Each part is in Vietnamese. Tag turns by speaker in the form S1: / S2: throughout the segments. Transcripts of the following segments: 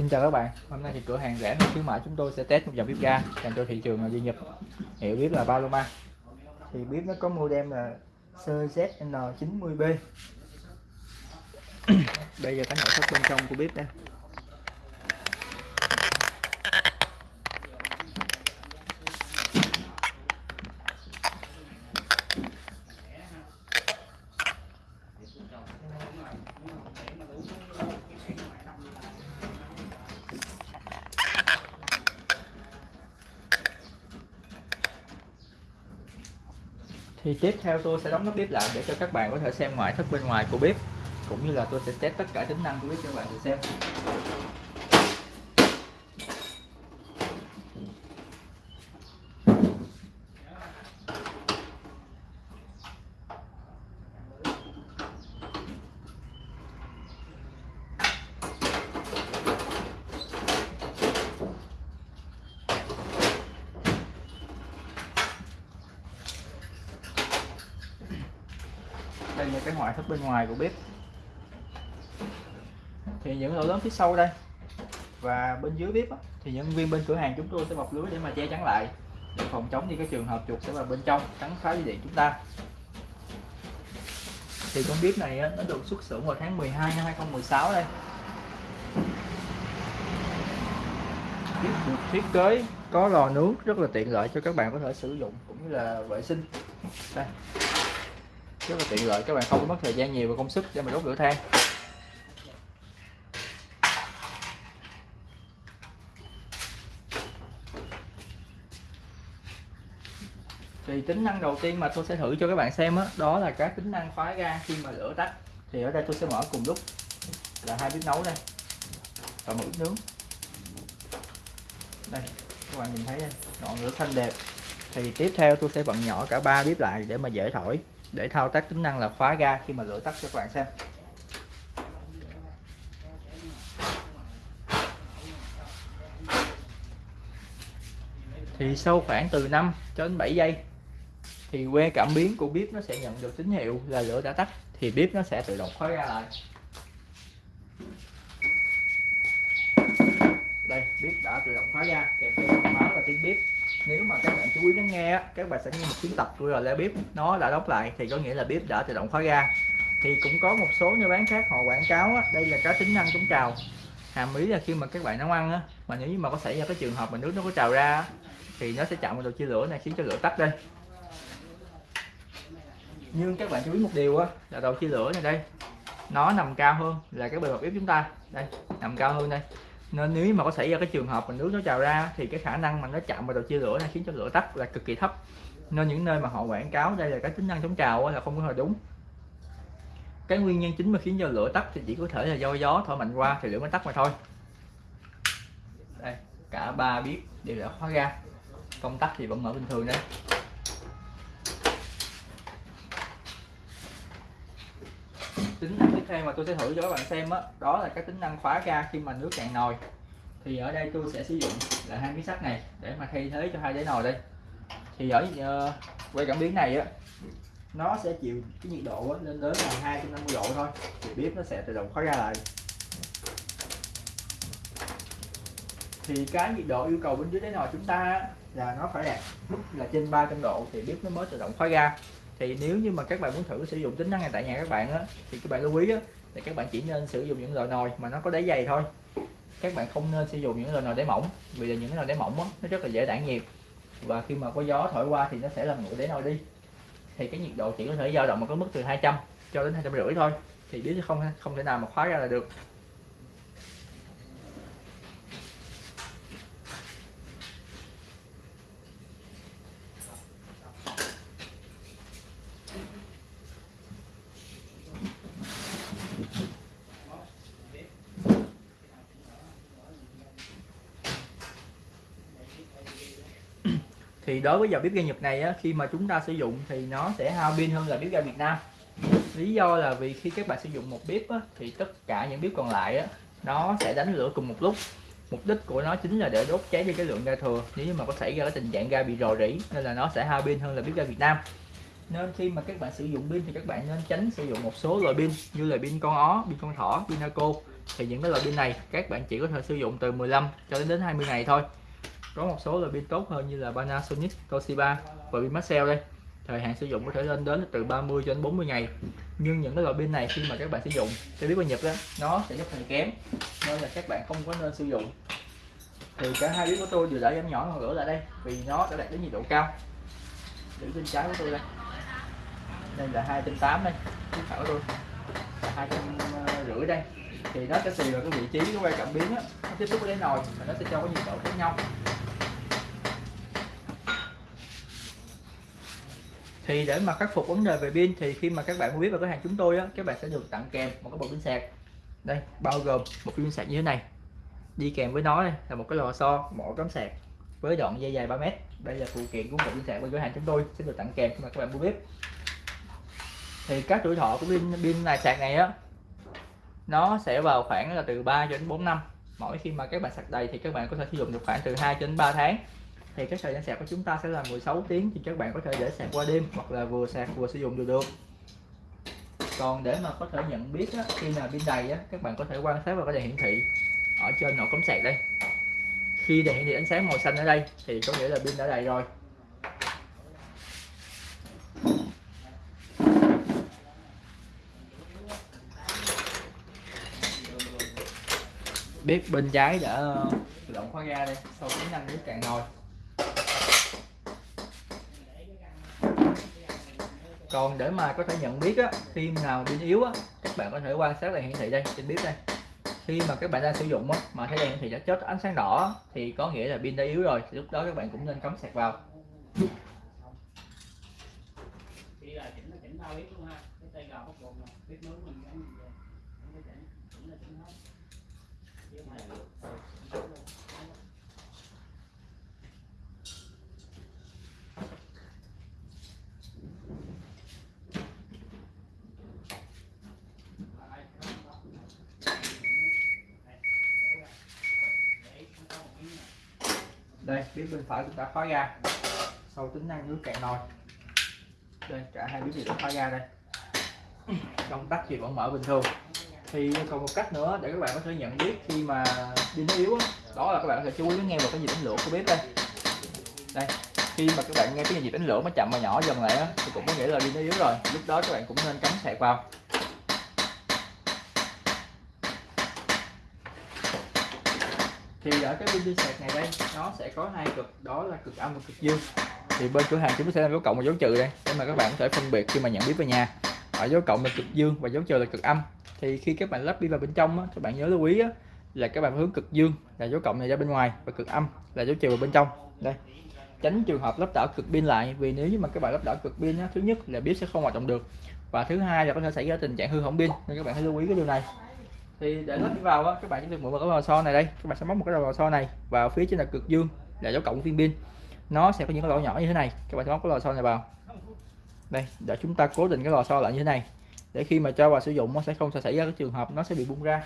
S1: Xin chào các bạn, hôm nay thì cửa hàng rẻ khuyến mãi chúng tôi sẽ test một dòng bếp ga dành cho thị trường duy nhập hiệu bếp là Paloma thì bếp nó có model là CZN90B bây giờ cái nội thất bên trong của bếp đây. Thì tiếp theo tôi sẽ đóng nắp bếp lại để cho các bạn có thể xem ngoại thất bên ngoài của bếp, cũng như là tôi sẽ test tất cả tính năng của bếp cho các bạn được xem. Cái ngoại thất bên ngoài của bếp. Thì những lỗ lớn phía sau đây và bên dưới bếp á, thì nhân viên bên cửa hàng chúng tôi sẽ bọc lưới để mà che chắn lại để phòng chống đi cái trường hợp chuột sẽ vào bên trong cắn phá dây điện chúng ta. Thì con bếp này á, nó được xuất xưởng vào tháng 12 năm 2016 đây. Bếp được thiết kế có lò nướng rất là tiện lợi cho các bạn có thể sử dụng cũng như là vệ sinh. Đây rất là tiện lợi. Các bạn không có mất thời gian nhiều và công sức để mà đốt lửa than. Thì tính năng đầu tiên mà tôi sẽ thử cho các bạn xem đó, đó là các tính năng khóa ga khi mà lửa tắt. Thì ở đây tôi sẽ mở cùng lúc là hai bếp nấu đây. Và một bếp nướng. Đây các bạn nhìn thấy đây ngọn lửa xanh đẹp. Thì tiếp theo tôi sẽ bận nhỏ cả ba bếp lại để mà dễ thổi để thao tác tính năng là khóa ga khi mà lửa tắt cho các bạn xem. Thì sau khoảng từ 5 cho đến 7 giây, thì que cảm biến của bếp nó sẽ nhận được tín hiệu là lửa đã tắt, thì bếp nó sẽ tự động khóa ga lại đây bếp đã tự động khóa ga kèm theo thông báo là tiếng bếp. Nếu mà các bạn chú ý lắng nghe các bạn sẽ nghe một tiếng tập rồi là bếp. Nó đã đóng lại thì có nghĩa là bếp đã tự động khóa ga thì cũng có một số nơi bán khác họ quảng cáo á, đây là cái tính năng chống trào. Hàm ý là khi mà các bạn nấu ăn á, mà nếu như mà có xảy ra cái trường hợp mà nước nó có trào ra thì nó sẽ chạm vào đầu chia lửa này khiến cho lửa tắt đây. Nhưng các bạn chú ý một điều á, là đầu chia lửa này đây nó nằm cao hơn là cái bề mặt bếp chúng ta. Đây nằm cao hơn đây nên nếu mà có xảy ra cái trường hợp mà nước nó trào ra thì cái khả năng mà nó chạm vào đầu chia lửa này khiến cho lửa tắt là cực kỳ thấp. Nên những nơi mà họ quảng cáo đây là cái tính năng chống trào là không có hề đúng. Cái nguyên nhân chính mà khiến cho lửa tắt thì chỉ có thể là do gió thổi mạnh qua thì lửa mới tắt mà thôi. Đây, cả ba bếp đều đã khóa ga. Công tắc thì vẫn mở bình thường đây tính năng tiếp theo mà tôi sẽ thử cho các bạn xem đó, đó là cái tính năng khóa ga khi mà nước cạn nồi. Thì ở đây tôi sẽ sử dụng là hai miếng sắt này để mà thay thế cho hai đáy nồi đây. Thì ở uh, quay cảm biến này á nó sẽ chịu cái nhiệt độ lên đến là 250 độ thôi. Thì bếp nó sẽ tự động khóa ra lại. Thì cái nhiệt độ yêu cầu bên dưới đáy nồi chúng ta là nó phải đạt mức là trên 300 độ thì bếp nó mới tự động khóa ra thì nếu như mà các bạn muốn thử sử dụng tính năng này tại nhà các bạn á thì các bạn lưu ý á thì các bạn chỉ nên sử dụng những loại nồi mà nó có đáy dày thôi. Các bạn không nên sử dụng những loại nồi đáy mỏng vì là những loại đáy mỏng á, nó rất là dễ tản nhiệt. Và khi mà có gió thổi qua thì nó sẽ làm nguội đáy nồi đi. Thì cái nhiệt độ chỉ có thể dao động ở cái mức từ 200 cho đến hai trăm rưỡi thôi. Thì biết không không thể nào mà khóa ra là được. Thì đối với dòng bếp ga Nhật này á, khi mà chúng ta sử dụng thì nó sẽ hao pin hơn là bếp ga Việt Nam. Lý do là vì khi các bạn sử dụng một bếp á, thì tất cả những bếp còn lại á, nó sẽ đánh lửa cùng một lúc. Mục đích của nó chính là để đốt cháy đi cái lượng ga thừa. Nếu như mà có xảy ra cái tình trạng ga bị rò rỉ nên là nó sẽ hao pin hơn là bếp ga Việt Nam. Nên khi mà các bạn sử dụng pin thì các bạn nên tránh sử dụng một số loại pin như là pin con ó pin con thỏ pin naco. Thì những cái loại pin này các bạn chỉ có thể sử dụng từ 15 cho đến đến 20 ngày thôi có một số là pin tốt hơn như là Panasonic, Toshiba và pin Maxell đây. Thời hạn sử dụng có thể lên đến từ 30 cho đến 40 ngày. Nhưng những cái loại pin này khi mà các bạn sử dụng sẽ biết qua nhập đó nó sẽ giúp là kém nên là các bạn không có nên sử dụng. Thì cả hai bếp của tôi vừa đã giảm nhỏ ngọn lửa lại đây vì nó đã đạt đến nhiệt độ cao. Giữ bên trái của tôi đây. Đây là hai trăm tám đây chiếc phải của tôi. Hai trăm ờ, rưỡi đây. Thì nó sẽ tùy vào cái vị trí cái quay cảm biến á. Nó tiếp xúc với nồi và nó sẽ cho cái nhiệt độ khác nhau. Thì để mà khắc phục vấn đề về pin thì khi mà các bạn mua biết vào cửa hàng chúng tôi á, các bạn sẽ được tặng kèm một cái bộ pin sạc. Đây, bao gồm một pin sạc như thế này. Đi kèm với nó đây, là một cái lò xo mỏ cắm sạc với đoạn dây dài 3 mét. Đây là phụ kiện của một pin sạc bên cửa hàng chúng tôi sẽ được tặng kèm khi mà các bạn mua bếp thì các tuổi thọ của pin pin này, sạc này á, nó sẽ vào khoảng là từ 3 đến 4 năm. Mỗi khi mà các bạn sạc đầy thì các bạn có thể sử dụng được khoảng từ 2 đến 3 tháng thì cái thời gian sạc của chúng ta sẽ là 16 tiếng thì các bạn có thể để sạc qua đêm hoặc là vừa sạc vừa sử dụng được được. Còn để mà có thể nhận biết á, khi nào pin đầy á, các bạn có thể quan sát vào cái đèn hiển thị ở trên nổ cắm sạc đây. Khi đèn hiển thị ánh sáng màu xanh ở đây thì có nghĩa là pin đã đầy rồi. Bếp bên trái đã ờ, tự động khóa ga đây sau tính năng nước cạn nồi. Còn để mà có thể nhận biết á, khi nào pin yếu á, các bạn có thể quan sát đèn hiển thị đây trên bếp đây. Khi mà các bạn đang sử dụng á, mà thấy đèn hiển thị đã chết ánh sáng đỏ thì có nghĩa là pin đã yếu rồi lúc đó các bạn cũng nên cắm sạc vào. Đây bếp bên phải chúng ta khóa ga. Sau tính năng nước cạn nồi. Đây, cả hai bếp đều đã khóa ga đây. Công tắc thì vẫn mở bình thường. Thì còn một cách nữa để các bạn có thể nhận biết khi mà pin nó yếu đó là các bạn có thể chú ý nghe vào cái nhịp đánh lửa của bếp đây. Đây, khi mà các bạn nghe cái nhịp đánh lửa nó chậm và nhỏ dần lại thì cũng có nghĩa là pin nó yếu rồi. Lúc đó các bạn cũng nên cắm sạc vào. Thì ở cái pin sạc này đây nó sẽ có hai cực đó là cực âm và cực dương. Thì bên cửa hàng chúng tôi sẽ làm dấu cộng và dấu trừ đây để mà các bạn có thể phân biệt khi mà nhận biết về nhà. Ở dấu cộng là cực dương và dấu trừ là cực âm. Thì khi các bạn lắp pin vào bên trong á, các bạn nhớ lưu ý á, là các bạn hướng cực dương là dấu cộng này ra bên ngoài và cực âm là dấu trừ vào bên trong. Đây. Tránh trường hợp lắp đảo cực pin lại vì nếu như mà các bạn lắp đảo cực pin á, thứ nhất là bếp sẽ không hoạt động được và thứ hai là có thể xảy ra tình trạng hư hỏng pin nên các bạn hãy lưu ý cái điều này thì để lắp vào á, các bạn chỉ được mượn một cái lò xo này đây. Các bạn sẽ móc một cái lò xo này vào phía trên là cực dương là dấu cộng viên pin. Nó sẽ có những cái lỗ nhỏ như thế này. Các bạn sẽ móc cái lò xo này vào. Đây để chúng ta cố định cái lò xo lại như thế này. Để khi mà cho vào sử dụng nó sẽ không xảy ra cái trường hợp nó sẽ bị bung ra.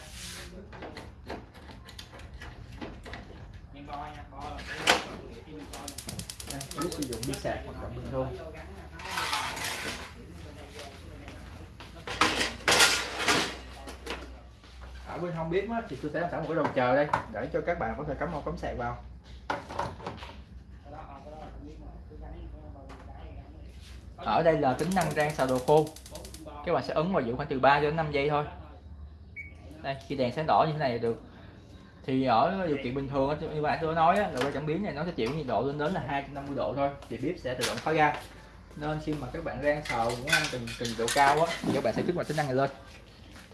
S1: Đây, sử dụng đi sạc hoặc là bình thường. Ở bên không biết thì tôi sẽ làm sẵn một cái đầu chờ đây, để cho các bạn có thể cắm một cắm sạc vào. Ở đây là tính năng rang xào đồ khô. Các bạn sẽ ấn vào giữ khoảng từ 3 đến 5 giây thôi. Đây, khi đèn sáng đỏ như thế này được. Thì ở điều kiện bình thường như bạn tôi nói là quay cảm biến này nó sẽ chịu nhiệt độ lên đến là 250 độ thôi, thì bếp sẽ tự động khóa ra. Nên khi mà các bạn rang xào muốn ăn từng từng độ cao á, thì các bạn sẽ kích hoạt tính năng này lên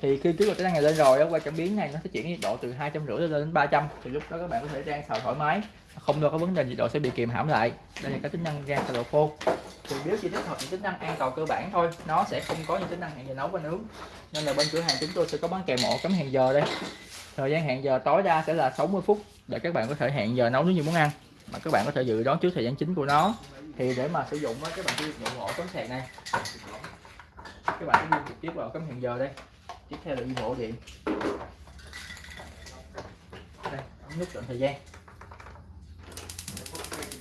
S1: thì khi kích hoạt tính năng này lên rồi qua cảm biến này nó sẽ chuyển nhiệt độ từ hai trăm rưỡi lên đến 300 thì lúc đó các bạn có thể rang xào thoải mái không lo có vấn đề nhiệt độ sẽ bị kìm hãm lại. Đây là cái tính năng rang xào độ khô. Thì nếu chỉ tích hợp những tính năng an toàn cơ bản thôi nó sẽ không có những tính năng hẹn giờ nấu và nướng. Nên là bên cửa hàng chúng tôi sẽ có bán kèm ổ cắm hẹn giờ đây. Thời gian hẹn giờ tối đa sẽ là 60 phút để các bạn có thể hẹn giờ nấu nướng như muốn ăn. Mà các bạn có thể dự đoán trước thời gian chính của nó. Thì để mà sử dụng á, các bạn sử dụng ổ cắm sạc này. Các bạn sẽ trực tiếp vào cắm hẹn giờ đây tiếp theo là đi bộ điện đây nút chọn thời gian.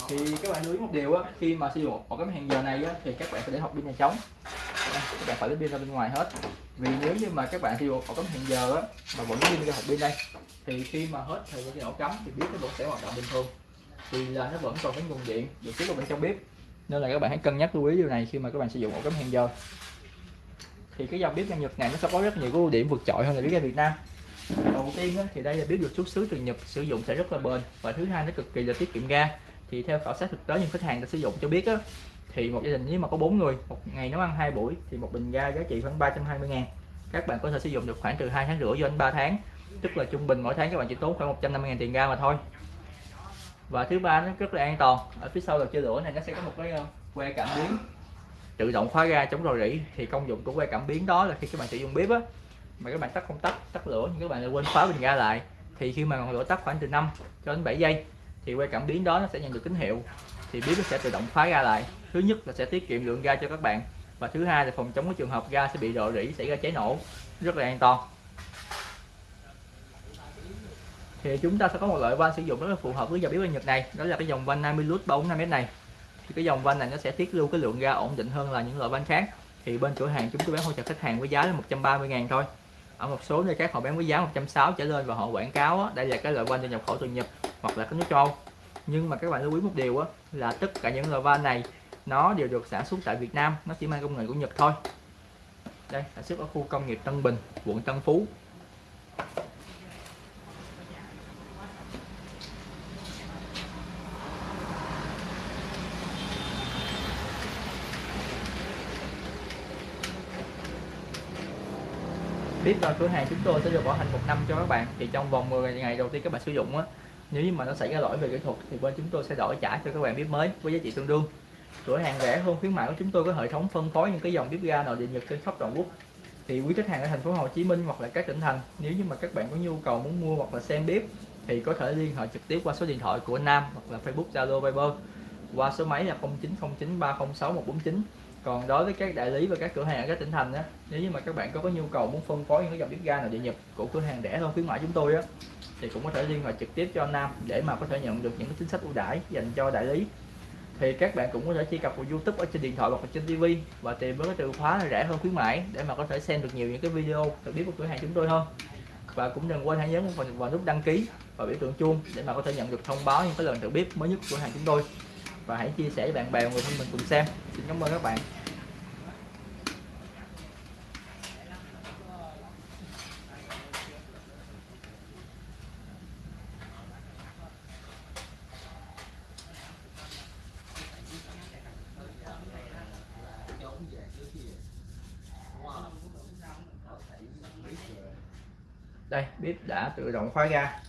S1: Thì các bạn lưu ý một điều á khi mà sử dụng một cái hàng giờ này á, thì các bạn phải để hộp pin này trống các bạn phải lấy pin ra bên ngoài hết. Vì nếu như mà các bạn sử dụng ổ cắm hẹn giờ á mà vẫn pin ra học pin đây thì khi mà hết thời gian ổ cắm thì bếp nó vẫn sẽ hoạt động bình thường. Vì là nó vẫn còn cái nguồn điện được tiếp vào bên trong bếp. Nên là các bạn hãy cân nhắc lưu ý điều này khi mà các bạn sử dụng ổ cắm hẹn giờ thì cái dòng bếp ga Nhật này nó sẽ có rất nhiều cái ưu điểm vượt trội hơn là bếp ga Việt Nam. Đầu tiên á, thì đây là bếp được xuất xứ từ Nhật sử dụng sẽ rất là bền. Và thứ hai nó cực kỳ là tiết kiệm ga. Thì theo khảo sát thực tế những khách hàng đã sử dụng cho biết á, thì một gia đình nếu mà có bốn người một ngày nấu ăn hai buổi thì một bình ga giá trị khoảng 320 ngàn. Các bạn có thể sử dụng được khoảng từ hai tháng rưỡi cho đến 3 tháng. Tức là trung bình mỗi tháng các bạn chỉ tốn khoảng 150 ngàn tiền ga mà thôi. Và thứ ba nó rất là an toàn. Ở phía sau đầu chia lửa này nó sẽ có một cái ờ, que cảm biến tự động khóa ga chống rò rỉ, thì công dụng của que cảm biến đó là khi các bạn sử dụng bếp á, mà các bạn tắt không tắt tắt lửa nhưng các bạn lại quên khóa bình ga lại. Thì khi mà ngọn lửa tắt khoảng từ 5 cho đến 7 giây, thì que cảm biến đó nó sẽ nhận được tín hiệu, thì bếp nó sẽ tự động khóa ga lại. Thứ nhất là sẽ tiết kiệm lượng ga cho các bạn, và thứ hai là phòng chống cái trường hợp ga sẽ bị rò rỉ, xảy ra cháy nổ, rất là an toàn. Thì chúng ta sẽ có một loại van sử dụng rất là phù hợp với dòng bếp Nhật này, đó là cái dòng van 50 lút 4 m này thì cái dòng van này nó sẽ tiết lưu cái lượng ga ổn định hơn là những loại van khác. Thì bên cửa hàng chúng tôi bán hỗ trợ khách hàng với giá là 130 ngàn thôi. Ở một số nơi khác họ bán với giá 160 trở lên và họ quảng cáo á, đây là cái loại van được nhập khẩu từ Nhật hoặc là cái nước châu. Nhưng mà các bạn lưu ý một điều á, là tất cả những loại van này nó đều được sản xuất tại Việt Nam nó chỉ mang công nghệ của Nhật thôi. Đây sản xuất ở khu công nghiệp Tân Bình quận Tân Phú. Tiếp là ờ, cửa hàng chúng tôi sẽ được bảo hành một năm cho các bạn. Thì trong vòng 10 ngày đầu tiên các bạn sử dụng á, nếu như mà nó xảy ra lỗi về kỹ thuật thì bên chúng tôi sẽ đổi trả cho các bạn bếp mới với giá trị tương đương. Cửa hàng rẻ hơn khuyến mại của chúng tôi có hệ thống phân phối những cái dòng bếp ga nội địa nhật trên khắp toàn quốc. Thì quý khách hàng ở thành phố Hồ Chí Minh hoặc là các tỉnh thành, nếu như mà các bạn có nhu cầu muốn mua hoặc là xem bếp thì có thể liên hệ trực tiếp qua số điện thoại của Nam hoặc là Facebook, Zalo, Viber. Qua số máy là 0909306149 còn đối với các đại lý và các cửa hàng ở các tỉnh thành á nếu như mà các bạn có có nhu cầu muốn phân phối những cái dòng bếp ga nào địa nhập của cửa hàng rẻ hơn khuyến mãi chúng tôi á thì cũng có thể liên hệ trực tiếp cho Nam để mà có thể nhận được những cái chính sách ưu đãi dành cho đại lý. Thì các bạn cũng có thể truy cập vào YouTube ở trên điện thoại hoặc là trên TV và tìm với cái từ khóa là rẻ hơn khuyến mãi để mà có thể xem được nhiều những cái video được biết của cửa hàng chúng tôi hơn. Và cũng đừng quên hãy nhấn vào, vào nút đăng ký và biểu tượng chuông để mà có thể nhận được thông báo những cái lần tự biết mới nhất của cửa hàng chúng tôi và hãy chia sẻ với bạn bè người thân mình cùng xem. Xin cảm ơn các bạn. Đây, bếp đã tự động khóa ra.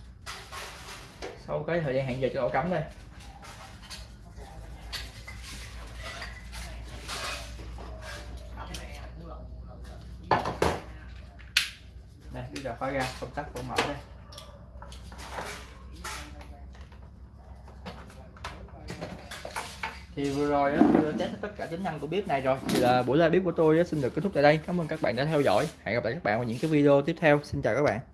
S1: Sau cái thời gian hẹn giờ cho ổ cắm đây. Bây giờ khóa ra công tắc của mở đây. Thì vừa rồi tôi đã test tất cả tính năng của bếp này rồi. Thì là buổi live bếp của tôi xin được kết thúc tại đây. Cảm ơn các bạn đã theo dõi. Hẹn gặp lại các bạn vào những cái video tiếp theo. Xin chào các bạn.